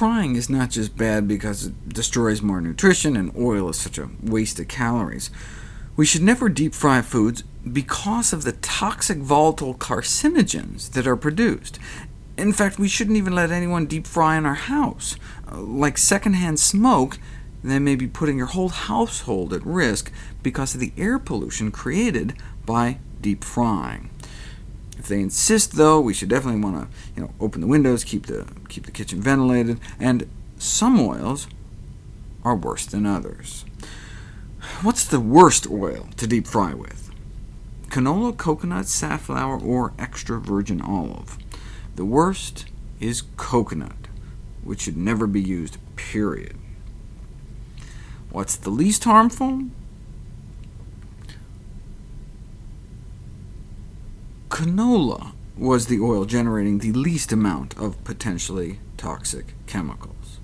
frying is not just bad because it destroys more nutrition and oil is such a waste of calories. We should never deep fry foods because of the toxic volatile carcinogens that are produced. In fact, we shouldn't even let anyone deep fry in our house. Uh, like secondhand smoke, they may be putting your whole household at risk because of the air pollution created by deep frying. If they insist, though, we should definitely want to you know, open the windows, keep the, keep the kitchen ventilated, and some oils are worse than others. What's the worst oil to deep fry with? Canola, coconut, safflower, or extra virgin olive. The worst is coconut, which should never be used, period. What's the least harmful? Canola was the oil generating the least amount of potentially toxic chemicals.